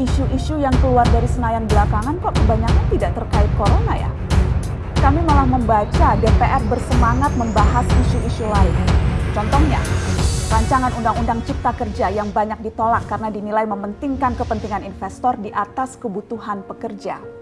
isu-isu yang keluar dari Senayan belakangan kok kebanyakan tidak terkait corona ya? Kami malah membaca DPR bersemangat membahas isu-isu lain. Contohnya, rancangan Undang-Undang Cipta Kerja yang banyak ditolak karena dinilai mementingkan kepentingan investor di atas kebutuhan pekerja.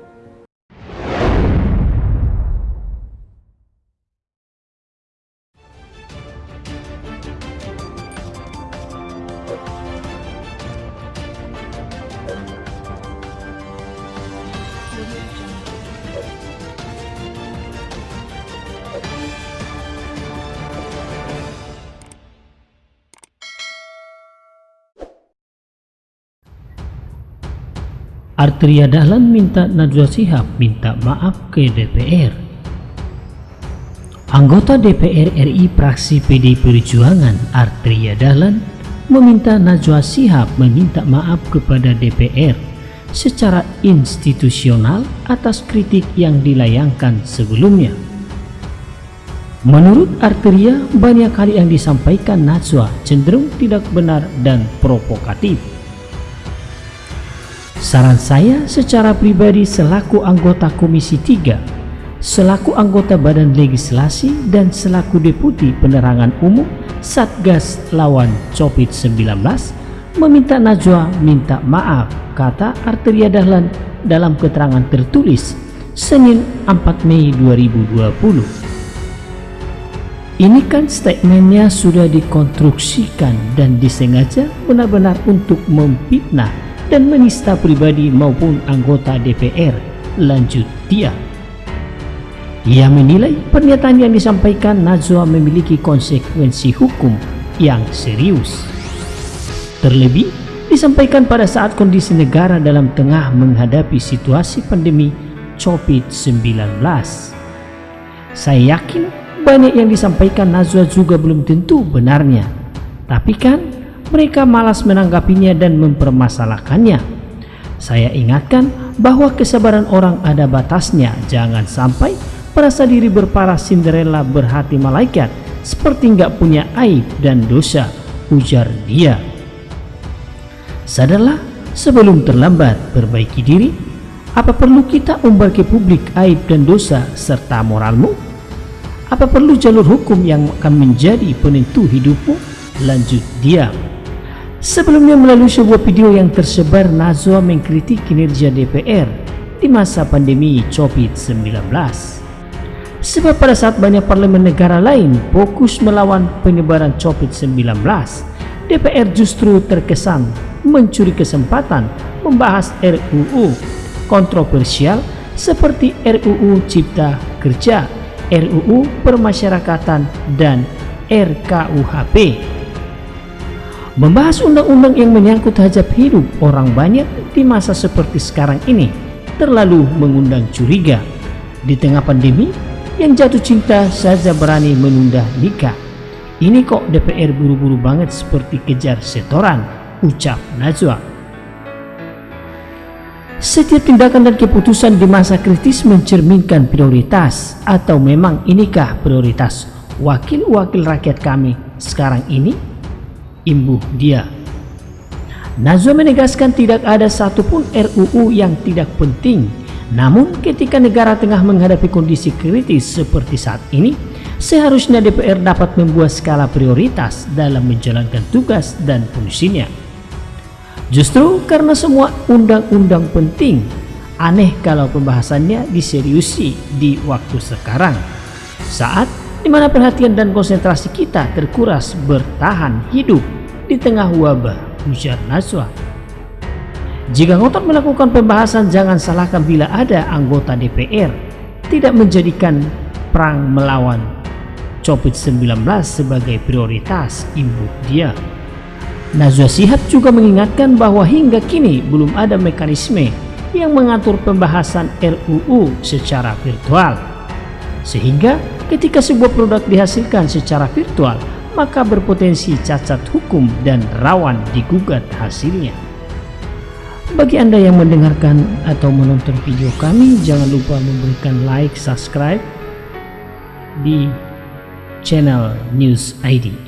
Arteria Dahlan minta Najwa Shihab minta maaf ke DPR. Anggota DPR RI praksi PD Perjuangan Arteria Dahlan meminta Najwa Shihab meminta maaf kepada DPR secara institusional atas kritik yang dilayangkan sebelumnya. Menurut Arteria, banyak hal yang disampaikan Najwa cenderung tidak benar dan provokatif. Saran saya secara pribadi selaku anggota Komisi 3, selaku anggota Badan Legislasi dan selaku Deputi Penerangan Umum Satgas lawan COVID-19 meminta Najwa minta maaf, kata Arteria Dahlan dalam keterangan tertulis Senin 4 Mei 2020. Ini kan statementnya sudah dikonstruksikan dan disengaja benar-benar untuk memfitnah dan menista pribadi maupun anggota DPR, lanjut dia. Ia menilai pernyataan yang disampaikan Najwa memiliki konsekuensi hukum yang serius. Terlebih, disampaikan pada saat kondisi negara dalam tengah menghadapi situasi pandemi COVID-19. Saya yakin banyak yang disampaikan Najwa juga belum tentu benarnya. Tapi kan mereka malas menanggapinya dan mempermasalahkannya. Saya ingatkan bahwa kesabaran orang ada batasnya, jangan sampai merasa diri berparah Cinderella berhati malaikat seperti nggak punya aib dan dosa, ujar dia. Sadarlah sebelum terlambat perbaiki diri, apa perlu kita umbar ke publik aib dan dosa serta moralmu? Apa perlu jalur hukum yang akan menjadi penentu hidupmu? Lanjut dia. Sebelumnya melalui sebuah video yang tersebar Nazwa mengkritik kinerja DPR di masa pandemi COVID-19. Sebab pada saat banyak parlemen negara lain fokus melawan penyebaran COVID-19, DPR justru terkesan mencuri kesempatan membahas RUU kontroversial seperti RUU Cipta Kerja, RUU Permasyarakatan, dan RKUHP Membahas undang-undang yang menyangkut hajat hidup orang banyak di masa seperti sekarang ini terlalu mengundang curiga. Di tengah pandemi, yang jatuh cinta saja berani menunda nikah. Ini kok DPR buru-buru banget seperti kejar setoran, ucap Najwa. Setiap tindakan dan keputusan di masa kritis mencerminkan prioritas atau memang inikah prioritas wakil-wakil rakyat kami sekarang ini? Imbuh dia. Nazwa menegaskan tidak ada satupun RUU yang tidak penting. Namun ketika negara tengah menghadapi kondisi kritis seperti saat ini, seharusnya DPR dapat membuat skala prioritas dalam menjalankan tugas dan fungsinya. Justru karena semua undang-undang penting, aneh kalau pembahasannya diseriusi di waktu sekarang. Saat di mana perhatian dan konsentrasi kita terkuras bertahan hidup di tengah wabah, ujar Naswa. Jika ngotot melakukan pembahasan, jangan salahkan bila ada anggota DPR tidak menjadikan perang melawan COVID-19 sebagai prioritas ibu dia. Najwa Sihab juga mengingatkan bahwa hingga kini belum ada mekanisme yang mengatur pembahasan RUU secara virtual. Sehingga ketika sebuah produk dihasilkan secara virtual, maka berpotensi cacat hukum dan rawan digugat hasilnya. Bagi Anda yang mendengarkan atau menonton video kami, jangan lupa memberikan like, subscribe di channel News ID.